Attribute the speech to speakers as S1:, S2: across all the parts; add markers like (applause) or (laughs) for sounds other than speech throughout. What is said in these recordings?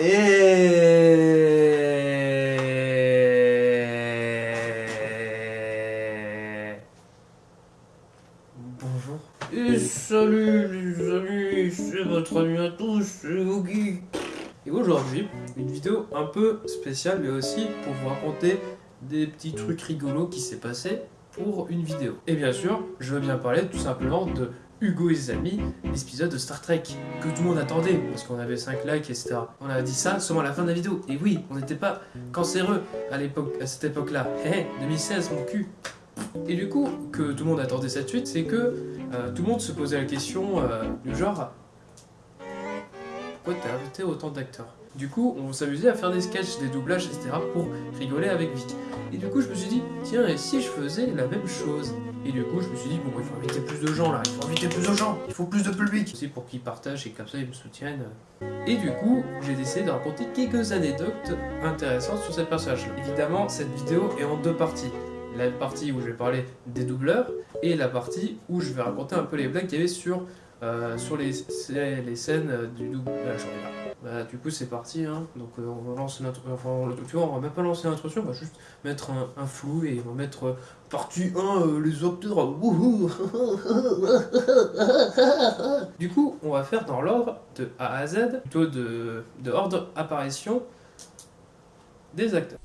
S1: Et... Bonjour. Et salut les amis, c'est votre ami à tous, c'est Oogie. Et aujourd'hui, une vidéo un peu spéciale, mais aussi pour vous raconter des petits trucs rigolos qui s'est passé pour une vidéo. Et bien sûr, je veux bien parler tout simplement de Hugo et ses amis, l'épisode de Star Trek, que tout le monde attendait, parce qu'on avait 5 likes, etc. On a dit ça seulement à la fin de la vidéo. Et oui, on n'était pas cancéreux à cette époque-là. Hé, 2016, mon cul Et du coup, que tout le monde attendait cette suite, c'est que euh, tout le monde se posait la question euh, du genre... Pourquoi t'as invité autant d'acteurs? Du coup, on s'amusait à faire des sketchs, des doublages, etc. pour rigoler avec Vic. Et du coup, je me suis dit, tiens, et si je faisais la même chose? Et du coup, je me suis dit, bon, il faut inviter plus de gens là, il faut inviter plus de gens, il faut plus de public. Aussi pour qu'ils partagent et comme ça, ils me soutiennent. Et du coup, j'ai décidé de raconter quelques anecdotes intéressantes sur cette personnage-là. Évidemment, cette vidéo est en deux parties. La partie où je vais parler des doubleurs et la partie où je vais raconter un peu les blagues qu'il y avait sur, euh, sur les, les scènes du doublage. Bah, du coup, c'est parti. Hein. Donc, euh, on notre. Enfin, va même pas lancer l'introduction, on va juste mettre un, flou et on va mettre euh, partie 1, euh, les acteurs. Wouhou du coup, on va faire dans l'ordre de A à Z, plutôt de, ordre apparition des acteurs.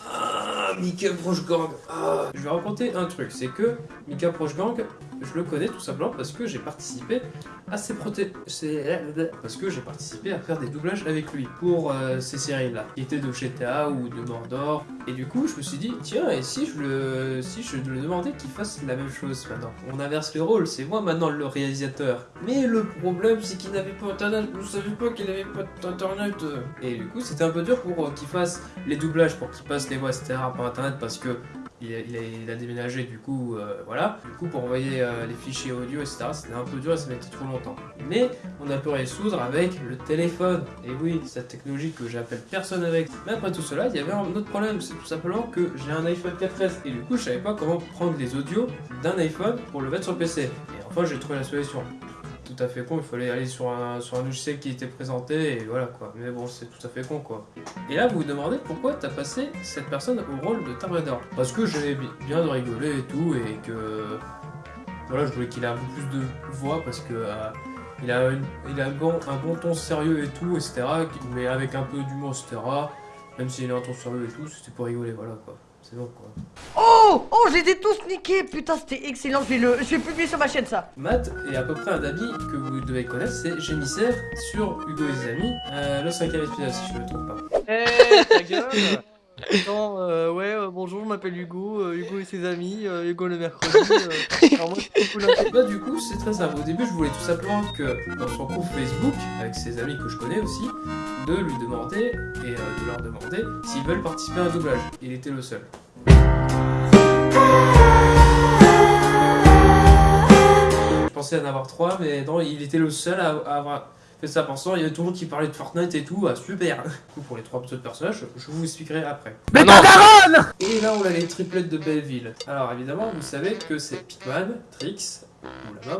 S1: Ah, Mika Prochgang ah. Je vais raconter un truc, c'est que Mika Prochgang, je le connais tout simplement parce que j'ai participé à ses parce que j'ai participé à faire des doublages avec lui pour euh, ces séries-là, qui étaient de GTA ou de Mordor. Et du coup, je me suis dit, tiens, et si je le, si je lui demandais qu'il fasse la même chose maintenant? On inverse les rôles, c'est moi maintenant le réalisateur. Mais le problème, c'est qu'il n'avait pas internet, vous savez pas qu'il n'avait pas d'internet. Et du coup, c'était un peu dur pour euh, qu'il fasse les doublages, pour qu'il passe les voix, etc. par internet, parce que il a, déménagé du coup, euh, voilà. Du coup, pour envoyer euh, les fichiers audio, etc., c'était un peu dur et ça mettait trop longtemps. Mais on a pu résoudre avec le téléphone. Et oui, cette technologie que j'appelle personne avec. Mais après tout cela, il y avait un autre problème, c'est tout simplement que j'ai un iPhone 4S. Et du coup, je savais pas comment prendre les audios d'un iPhone pour le mettre sur le PC. Et enfin, j'ai trouvé la solution tout à fait con, il fallait aller sur un, sur un logiciel qui était présenté et voilà quoi. Mais bon, c'est tout à fait con quoi. Et là, vous vous demandez pourquoi t'as passé cette personne au rôle de Raider Parce que j'avais bien de rigoler et tout et que. Voilà, je voulais qu'il ait un peu plus de voix parce que. Euh, il a, une, il a un, bon, un bon ton sérieux et tout, etc. Mais avec un peu d'humour, etc. Même s'il a un ton sérieux et tout, c'était pour rigoler, voilà quoi. C'est bon quoi.
S2: Oh! Oh, je les ai tous niqués. Putain, c'était excellent, je vais, le... je vais publier sur ma chaîne ça.
S1: Matt est à peu près un ami que vous devez connaître, c'est Génissaire sur Hugo et ses amis, euh, le cinquième épisode si je me trompe pas.
S2: Eh, ta gueule Attends, euh, ouais, euh, bonjour, je m'appelle Hugo, euh, Hugo et ses amis, Hugo le mercredi. alors moi,
S1: bah, du coup, c'est très simple. Au début, je voulais tout simplement que dans son groupe Facebook, avec ses amis que je connais aussi, de lui demander et de leur demander s'ils veulent participer à un doublage. Il était le seul. Je pensais en avoir trois, mais non, il était le seul à, avoir fait ça pensant. Il y avait tout le monde qui parlait de Fortnite et tout, ah, super. Du coup, pour les trois autres personnages, je vous expliquerai après.
S2: Mais non
S1: Et là, on a les triplettes de Belleville. Alors, évidemment, vous savez que c'est Pikman, Trix, ou là-bas,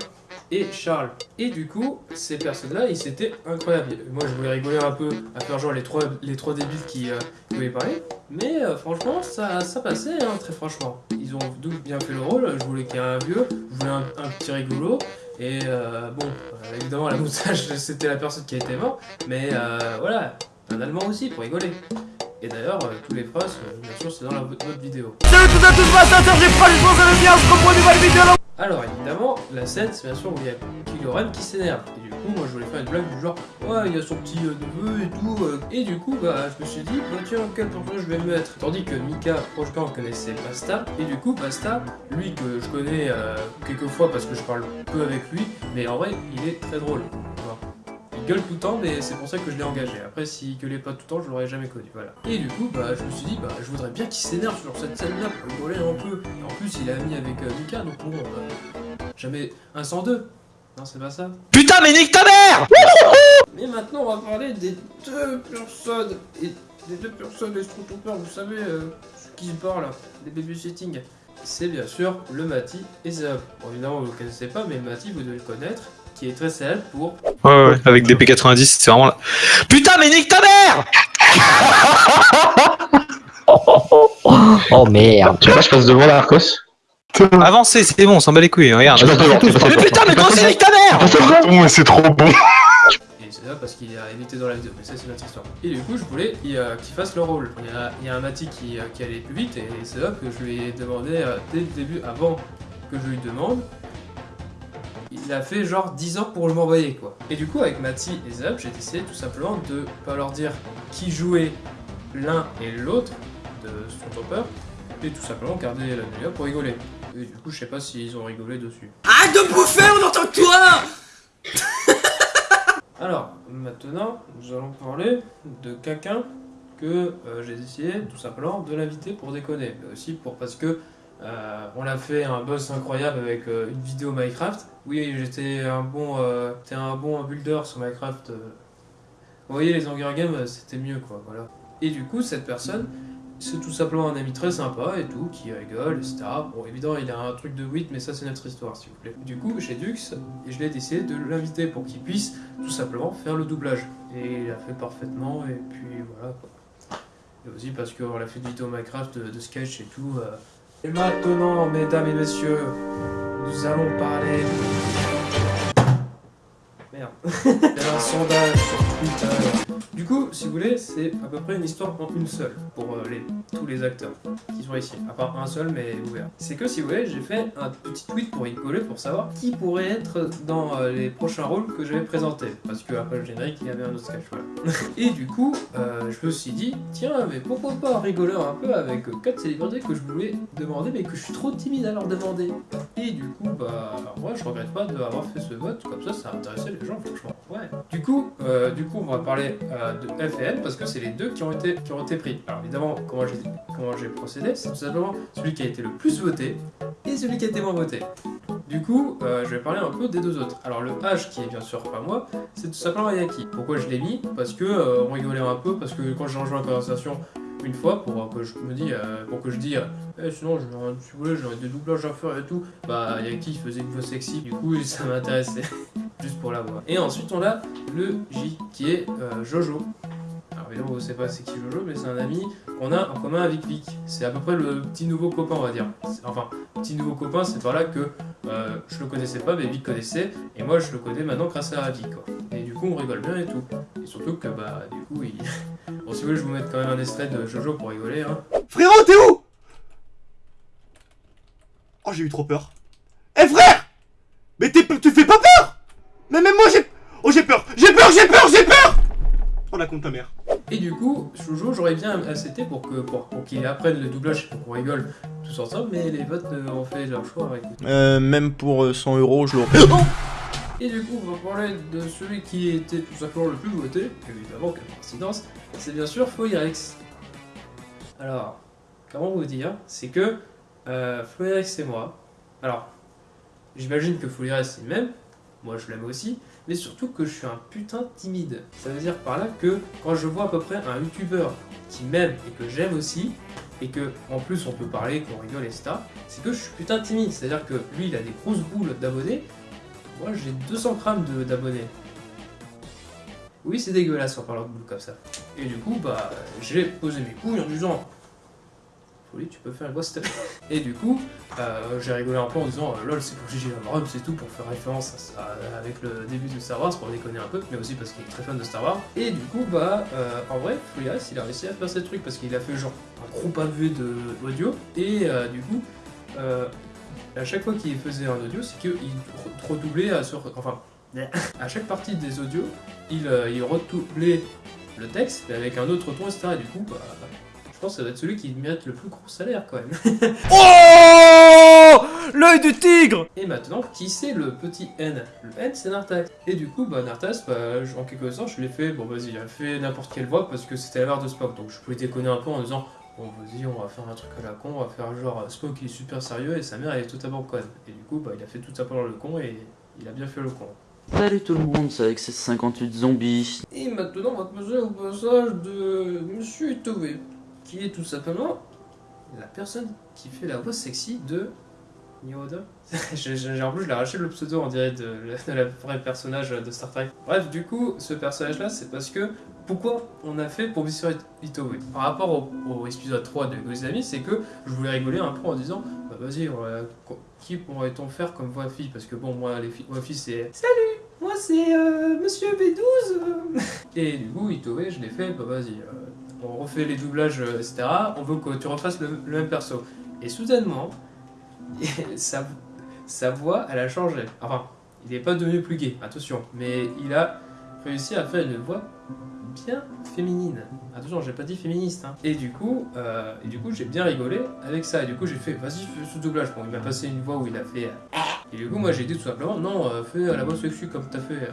S1: et Charles. Et du coup, ces personnes-là, ils c'était incroyable. Moi, je voulais rigoler un peu à faire genre les trois, les trois débiles qui euh, voulaient parler. Mais euh, franchement, ça, ça passait, hein, très franchement. Ils ont bien fait le rôle. Je voulais qu'il y ait un vieux, je voulais un, un petit rigolo. Et euh, bon, euh, évidemment, la moustache, (laughs) c'était la personne qui était morte. Mais euh, voilà, un allemand aussi, pour rigoler. Et d'ailleurs, euh, tous les phrases, bien sûr, c'est dans la, votre vidéo.
S2: Salut tout à tous, ma soeur, j'ai pas pense à bien, on se reprend une nouvelle vidéo
S1: alors évidemment, la scène, c'est bien sûr où il y a Kylo qui s'énerve. Et du coup, moi je voulais faire une blague du genre, ouais, il y a son petit euh, neveu et tout. Euh. Et du coup, bah, je me suis dit, bah tiens, quel personnage je vais mettre? Tandis que Mika Prochkan connaissait Basta. Et du coup, Basta, lui que je connais euh, quelques fois parce que je parle peu avec lui, mais en vrai, il est très drôle. Il gueule tout le temps, mais c'est pour ça que je l'ai engagé. Après, s'il gueulait pas tout le temps, je l'aurais jamais connu. Voilà. Et du coup, bah, je me suis dit, bah, je voudrais bien qu'il s'énerve sur cette scène-là pour rigoler un peu. Et en plus, il est ami avec euh, Mika, donc bon, euh, jamais un sans deux. Non, c'est pas ça.
S2: Putain, mais nique ta mère (laughs)
S1: Mais maintenant, on va parler des deux personnes. Et des deux personnes, les Stormtroopers, vous savez, euh, qui se parlent, les babysitting. C'est bien sûr le Mati et Zab. Bon, évidemment, vous ne le connaissez pas, mais le Mati, vous devez le connaître. Qui est très célèbre pour
S3: Ouais, ouais, avec des P90, c'est vraiment là. Putain, mais nique ta mère
S4: Oh merde.
S5: Tu vois, je passe devant la Arcos.
S3: Avancez, c'est bon, on s'en bat les couilles, regarde.
S5: Je passe devant, tu passes
S3: Mais putain, mais comment c'est nique ta mère
S6: c'est trop bon.
S1: Et c'est là parce qu'il a évité dans la vidéo, mais ça c'est notre histoire. Et du coup, je voulais qu'il euh, qu'il fasse le rôle. Il y a, il y a un Mati qui, euh, qui allait plus vite, et c'est là que je lui ai demandé euh, dès le début, avant que je lui demande. Il a fait genre 10 ans pour m'envoyer quoi. Et du coup, avec Mati et Zab, j'ai décidé tout simplement de pas leur dire qui jouait l'un et l'autre de Stormtrooper, et tout simplement garder la meilleure pour rigoler. Et du coup, je sais pas s'ils ont rigolé dessus.
S7: Arrête de bouffer, on entend que toi (laughs)
S1: Alors, maintenant, nous allons parler de quelqu'un que euh, j'ai décidé tout simplement de l'inviter pour déconner. Mais aussi pour parce que euh, on a fait un buzz incroyable avec euh, une vidéo Minecraft. Oui, j'étais un bon, euh, un bon builder sur Minecraft. euh. Vous voyez, les Hunger Games, c'était mieux quoi, voilà. Et du coup, cette personne, c'est tout simplement un ami très sympa et tout, qui rigole, etc. Bon, évidemment, il a un truc de 8, mais ça, c'est notre histoire, s'il vous plaît. Du coup, chez Dux, et je l'ai décidé de l'inviter pour qu'il puisse tout simplement faire le doublage. Et il a fait parfaitement, et puis voilà. Et aussi parce qu'on a fait une vidéo Minecraft de sketch et tout. Et maintenant, mesdames et messieurs, nous allons parler. Merde. (laughs) Il y a un sondage sur Twitter. Du coup, si vous voulez, c'est à peu près une histoire en une seule pour euh, les, tous les acteurs qui sont ici. À part un seul, mais ouvert. C'est que si vous voulez, j'ai fait un petit tweet pour rigoler pour savoir qui pourrait être dans euh, les prochains rôles que je vais présenter. Parce que après le générique, il y avait un autre sketch. Voilà. (laughs) Et du coup, euh, je me suis dit, tiens, mais pourquoi pas rigoler un peu avec quatre célébrités que je voulais demander, mais que je suis trop timide à leur demander? Et du coup, bah, moi, je regrette pas d'avoir fait ce vote, comme ça, ça a intéressé les gens, franchement. Ouais. Du coup, euh, du coup, on va parler euh, de F et N parce que c'est les deux qui ont été, qui ont été pris. Alors évidemment, comment j'ai, comment j'ai procédé, c'est tout simplement celui qui a été le plus voté et celui qui a été moins voté. Du coup, euh, je vais parler un peu des deux autres. Alors le H qui est bien sûr pas moi, c'est tout simplement Ayaki. Pourquoi je l'ai mis? Parce que on rigolait un peu, parce que quand j'ai rejoint la conversation une fois pour que je me dis, pour que je dise, eh, sinon un- si vous voulez j'aurais des doublages à faire et tout, bah Ayaki faisait une voix sexy, du coup (laughs) ça m'intéressait juste pour la voix. Et ensuite on a le J qui est euh, Jojo. Alors évidemment vous savez pas c'est qui Jojo, mais c'est un ami qu'on a en commun avec Vic. C'est à peu près le petit nouveau copain on va dire. Enfin, petit nouveau copain c'est par là que euh, je le connaissais pas mais Vic connaissait et moi je le connais maintenant grâce à Vic. Et du coup on rigole bien et tout. Et surtout que bah du coup il... (laughs) Bon si vous voulez je vous mettre quand même un extrait de Jojo pour rigoler hein.
S7: Frérot, t'es où? Oh, j'ai eu trop peur. Eh frère Mais t'es, tu fais pas peur Mais même moi j'ai... Oh j'ai peur J'ai peur, j'ai peur, j'ai peur Oh la compte ta mère.
S1: Et du coup, Jojo, j'aurais bien accepté pour que pour, pour qu'il apprenne le doublage, pour qu'on rigole tous ensemble, mais les votes euh, ont fait leur choix avec
S7: Euh, même pour euh, 100 euros, je l'aurais...
S1: Et du coup, on va parler de celui qui était tout simplement le plus voté, évidemment, quelle coïncidence, c'est bien sûr Foirex. Alors, comment vous dire C'est que euh, Foirex c'est moi. Alors, j'imagine que Foirex c'est le même, moi je l'aime aussi, mais surtout que je suis un putain timide. Ça veut dire par là que quand je vois à peu près un youtubeur qui m'aime et que j'aime aussi, et que en plus on peut parler, qu'on rigole, etc., c'est que je suis putain timide. C'est-à-dire que lui il a des grosses boules d'abonnés, moi j'ai 200 grammes d'abonnés. Oui, c'est dégueulasse en parlant de boule comme ça. Et du coup, bah, j'ai posé mes couilles en disant Folie, tu peux faire une plaît Et du coup, euh, j'ai rigolé un peu en disant euh, lol, c'est pour Gigi Abrams c'est tout, pour faire référence à- avec le début de Star Wars, pour déconner un peu, mais aussi parce qu'il est très fan de Star Wars. Et du coup, bah, euh, en vrai, Foulias, il a réussi à faire ces trucs parce qu'il a fait genre un gros pavé de audio, et euh, du coup, euh, à chaque fois qu'il faisait un audio, c'est qu'il re- redoublait sur. Enfin, à chaque partie des audios, il, euh, il redoublait le texte, mais avec un autre ton, etc. Et du coup, bah, pense que ça doit être celui qui mérite le plus gros salaire quand même. (laughs)
S7: Oh L'œil du tigre
S1: Et maintenant, qui c'est le petit N? Le N, c'est Nartas. Et du coup, bah, Nartas, bah, en quelque sorte, je l'ai fait, bon vas-y, il a fait n'importe quelle voix parce que c'était la barre de Spock. Donc je pouvais déconner un peu en disant, bon vas-y, on va faire un truc à la con, on va faire genre euh, Spock il est super sérieux et sa mère elle est totalement conne. Et du coup, bah, il a fait tout simplement le con et il a bien fait le con.
S4: Salut tout le monde, c'est avec ces 58 zombies.
S1: Et maintenant, on va passer au passage de Monsieur Itové, qui est tout simplement la personne qui fait la voix sexy de Niveau (laughs) 2 J'ai- j'ai- En plus, je l'ai arraché le pseudo, on dirait, de, la vraie personnage de Star Trek. Bref, du coup, ce personnage-là, c'est parce que. Pourquoi on a fait pour Mission Itowe? Par rapport au, épisode 3 de Ghost Amis, c'est que je voulais rigoler un peu en disant Bah vas-y, qui pourrait-on faire comme voix fille? Parce que bon, moi, les filles, voix fille, c'est Salut Moi, c'est euh, Monsieur B12 euh. (laughs) Et du coup, Itowe, je l'ai fait, bah vas-y, euh, on refait les doublages, euh, etc. On veut que tu refasses le, même perso. Et soudainement, (laughs) sa, voix, elle a changé. Enfin, il n'est pas devenu plus gay, attention. Mais il a réussi à faire une voix bien féminine. Attention, j'ai pas dit féministe. hein. Et du coup, euh, et du coup, j'ai bien rigolé avec ça. Et du coup, j'ai fait, vas-y, fais ce doublage. Bon, il m'a passé une voix où il a fait. euh, Et du coup, moi, j'ai dit tout simplement, non, fais la voix sexy comme t'as fait.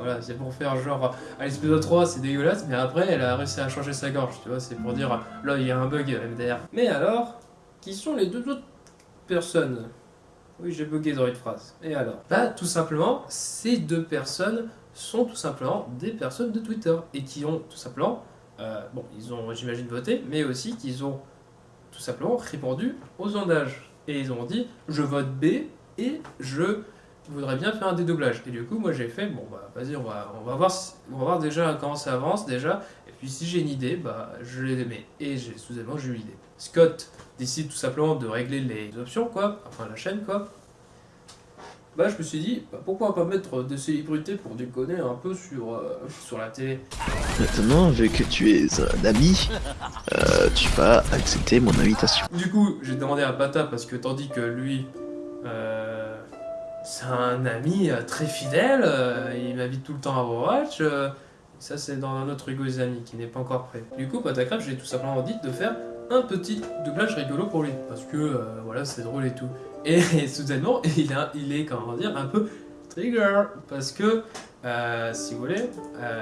S1: Voilà, c'est pour faire genre, à l'épisode 3, c'est dégueulasse, mais après, elle a réussi à changer sa gorge, tu vois, c'est pour dire, là, il y a un bug MDR. Mais alors, qui sont les deux autres personnes? Oui, j'ai bugué dans une phrase. Et alors? Bah, tout simplement, ces deux personnes sont tout simplement des personnes de Twitter et qui ont tout simplement, euh, bon, ils ont, j'imagine, voté, mais aussi qu'ils ont tout simplement répondu aux sondages. Et ils ont dit, je vote B et je voudrais bien faire un dédoublage. Et du coup, moi j'ai fait, bon bah vas-y, on va, on va voir, si- on va voir déjà comment ça avance déjà. Et puis si j'ai une idée, bah je les mets. Et j'ai soudainement j'ai eu l'idée. Scott décide tout simplement de régler les options, quoi, enfin la chaîne, quoi. Bah je me suis dit, bah, pourquoi pas mettre des célébrités pour déconner un peu sur, euh, sur la télé.
S5: Maintenant, vu que tu es un ami, euh, tu vas accepter mon invitation.
S1: Du coup, j'ai demandé à Bata parce que tandis que lui, euh, c'est un ami euh, très fidèle, euh, il m'invite tout le temps à Overwatch. euh, ça, c'est dans un autre Hugo des amis qui n'est pas encore prêt. Du coup, Patacraft, j'ai tout simplement dit de faire un petit doublage rigolo pour lui parce que voilà, c'est drôle et tout. Et, (laughs) soudainement, (laughs) il, a, est, comment dire, un peu trigger parce que si vous voulez,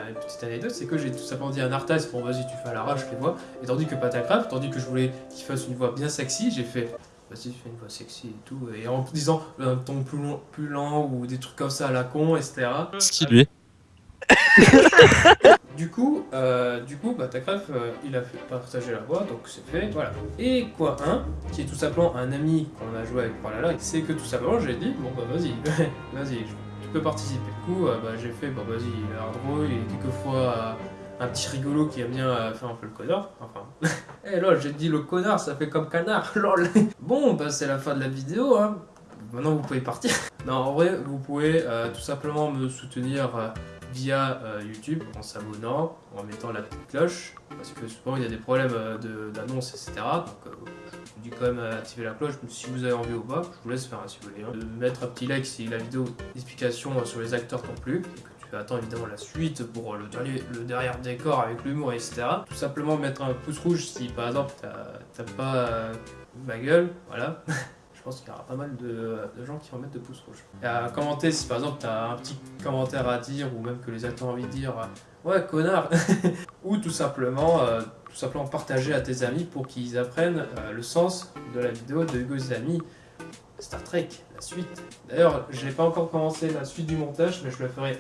S1: une petite anecdote, c'est que j'ai tout simplement dit à Nartas, bon vas-y tu fais à l'arrache les voix, et tandis que Patacraft, tandis que je voulais qu'il fasse une voix bien sexy, j'ai fait vas-y fais une voix sexy et tout, et en disant un ton plus, long, plus lent ou des trucs comme ça à la con, etc.
S3: Stylé. (laughs)
S1: Du coup, euh, du coup, Batacraft, euh, il a fait partager la voix, donc c'est fait, voilà. Et quoi un, qui est tout simplement un ami qu'on a joué avec Pralala, c'est que tout simplement j'ai dit, bon bah vas-y, (laughs) vas-y, tu peux participer. Du coup, euh, bah, j'ai fait, bah vas-y, l'air drôle, il est quelquefois euh, un petit rigolo qui aime bien euh, faire un peu le connard, enfin. (laughs) Eh lol, j'ai dit le connard, ça fait comme canard, (laughs) lol. Bon, bah c'est la fin de la vidéo, hein. Maintenant vous pouvez partir. (laughs) non, en vrai, vous pouvez euh, tout simplement me soutenir. euh, via YouTube en s'abonnant, en mettant la petite cloche, parce que souvent il y a des problèmes d'annonces, etc. Donc je vous dis quand même à activer la cloche, si vous avez envie ou pas, je vous laisse faire hein, si vous voulez. hein. De mettre un petit like si la vidéo d'explication sur les acteurs t'ont plu, et que tu attends évidemment la suite pour euh, le, dernier, derrière décor avec l'humour, etc. Tout simplement mettre un pouce rouge si par exemple t'as- pas euh, ma gueule, voilà. (laughs) Je pense qu'il y aura pas mal de, gens qui vont mettre de pouces rouges. À commenter si par exemple t'as un petit commentaire à dire ou même que les acteurs ont envie de dire euh, ouais connard (laughs) ou tout simplement tout simplement partager à tes amis pour qu'ils apprennent le sens de la vidéo de Hugo amis Star Trek la suite. D'ailleurs j'ai pas encore commencé la suite du montage mais je le ferai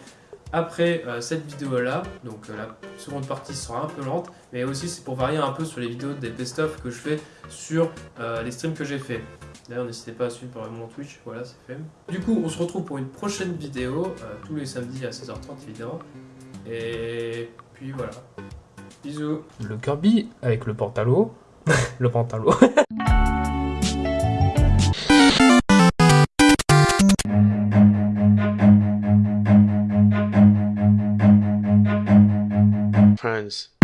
S1: après euh, cette vidéo là donc euh, la seconde partie sera un peu lente mais aussi c'est pour varier un peu sur les vidéos des best-of que je fais sur euh, les streams que j'ai fait D'ailleurs, n'hésitez pas à suivre mon Twitch, voilà, c'est fait. Du coup, on se retrouve pour une prochaine vidéo, tous les samedis à 16h30 évidemment. Et puis voilà. Bisous. Le Kirby avec le pantalon. (laughs) le pantalon. (laughs)
S6: is